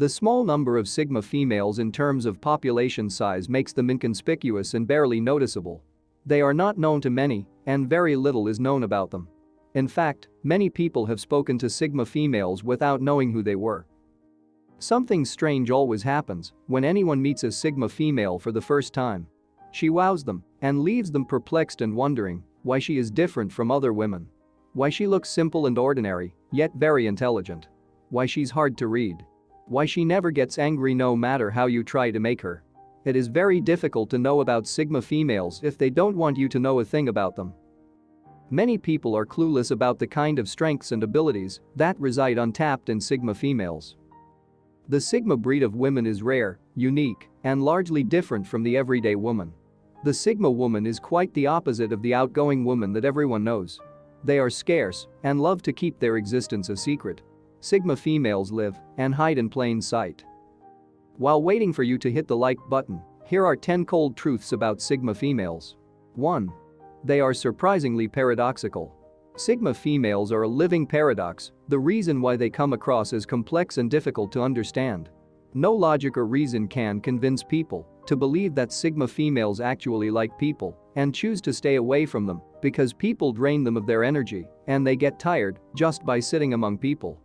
The small number of Sigma females in terms of population size makes them inconspicuous and barely noticeable. They are not known to many, and very little is known about them. In fact, many people have spoken to Sigma females without knowing who they were. Something strange always happens when anyone meets a Sigma female for the first time. She wows them and leaves them perplexed and wondering why she is different from other women. Why she looks simple and ordinary, yet very intelligent. Why she's hard to read. Why she never gets angry no matter how you try to make her. It is very difficult to know about Sigma females if they don't want you to know a thing about them. Many people are clueless about the kind of strengths and abilities that reside untapped in Sigma females. The Sigma breed of women is rare, unique, and largely different from the everyday woman. The Sigma woman is quite the opposite of the outgoing woman that everyone knows. They are scarce and love to keep their existence a secret. Sigma females live and hide in plain sight. While waiting for you to hit the like button, here are 10 cold truths about Sigma females. 1. They are surprisingly paradoxical. Sigma females are a living paradox, the reason why they come across as complex and difficult to understand. No logic or reason can convince people to believe that Sigma females actually like people and choose to stay away from them because people drain them of their energy and they get tired just by sitting among people.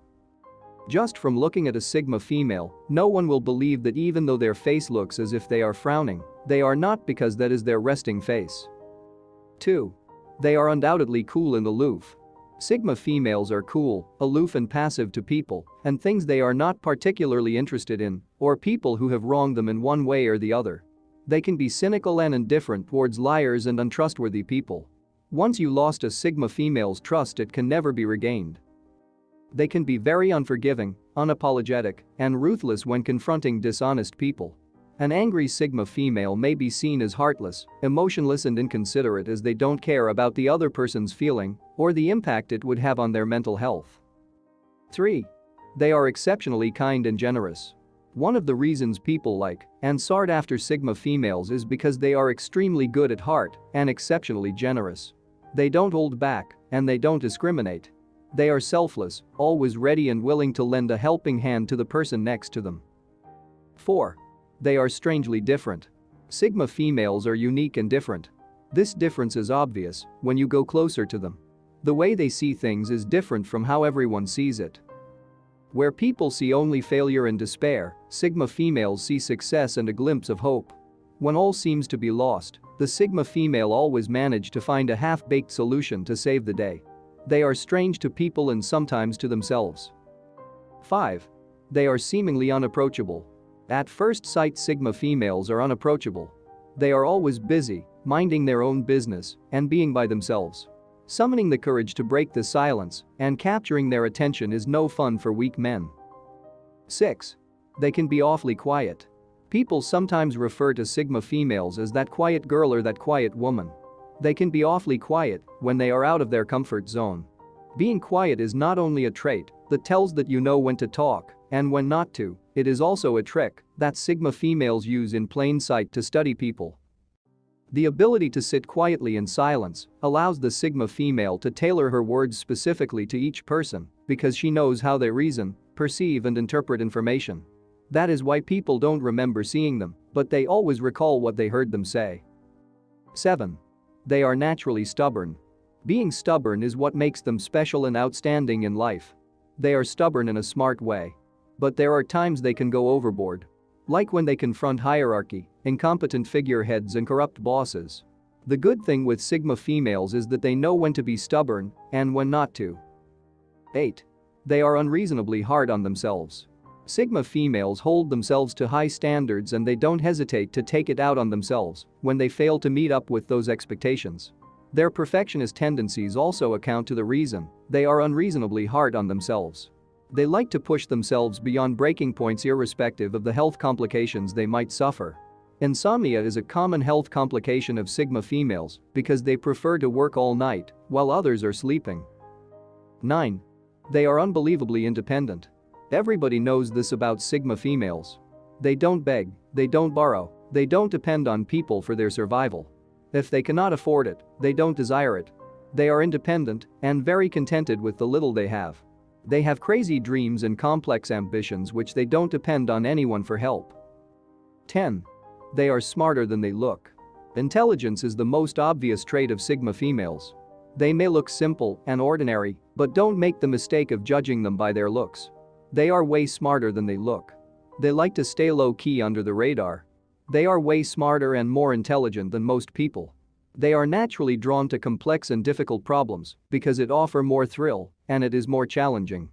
Just from looking at a Sigma female, no one will believe that even though their face looks as if they are frowning, they are not because that is their resting face. 2. They are undoubtedly cool and aloof. Sigma females are cool, aloof and passive to people and things they are not particularly interested in or people who have wronged them in one way or the other. They can be cynical and indifferent towards liars and untrustworthy people. Once you lost a Sigma female's trust it can never be regained. They can be very unforgiving, unapologetic, and ruthless when confronting dishonest people. An angry Sigma female may be seen as heartless, emotionless and inconsiderate as they don't care about the other person's feeling or the impact it would have on their mental health. 3. They are exceptionally kind and generous. One of the reasons people like and sought after Sigma females is because they are extremely good at heart and exceptionally generous. They don't hold back and they don't discriminate. They are selfless, always ready and willing to lend a helping hand to the person next to them. 4. They are strangely different. Sigma females are unique and different. This difference is obvious when you go closer to them. The way they see things is different from how everyone sees it. Where people see only failure and despair, Sigma females see success and a glimpse of hope. When all seems to be lost, the Sigma female always manage to find a half-baked solution to save the day. They are strange to people and sometimes to themselves. 5. They are seemingly unapproachable. At first sight Sigma females are unapproachable. They are always busy, minding their own business, and being by themselves. Summoning the courage to break the silence and capturing their attention is no fun for weak men. 6. They can be awfully quiet. People sometimes refer to Sigma females as that quiet girl or that quiet woman. They can be awfully quiet when they are out of their comfort zone. Being quiet is not only a trait that tells that you know when to talk and when not to, it is also a trick that Sigma females use in plain sight to study people. The ability to sit quietly in silence allows the Sigma female to tailor her words specifically to each person because she knows how they reason, perceive and interpret information. That is why people don't remember seeing them, but they always recall what they heard them say. 7. They are naturally stubborn. Being stubborn is what makes them special and outstanding in life. They are stubborn in a smart way. But there are times they can go overboard. Like when they confront hierarchy, incompetent figureheads and corrupt bosses. The good thing with Sigma females is that they know when to be stubborn and when not to. 8. They are unreasonably hard on themselves. Sigma females hold themselves to high standards and they don't hesitate to take it out on themselves when they fail to meet up with those expectations. Their perfectionist tendencies also account to the reason they are unreasonably hard on themselves. They like to push themselves beyond breaking points irrespective of the health complications they might suffer. Insomnia is a common health complication of Sigma females because they prefer to work all night while others are sleeping. 9. They are unbelievably independent. Everybody knows this about Sigma females. They don't beg, they don't borrow, they don't depend on people for their survival. If they cannot afford it, they don't desire it. They are independent and very contented with the little they have. They have crazy dreams and complex ambitions which they don't depend on anyone for help. 10. They are smarter than they look. Intelligence is the most obvious trait of Sigma females. They may look simple and ordinary, but don't make the mistake of judging them by their looks. They are way smarter than they look. They like to stay low-key under the radar. They are way smarter and more intelligent than most people. They are naturally drawn to complex and difficult problems because it offer more thrill and it is more challenging.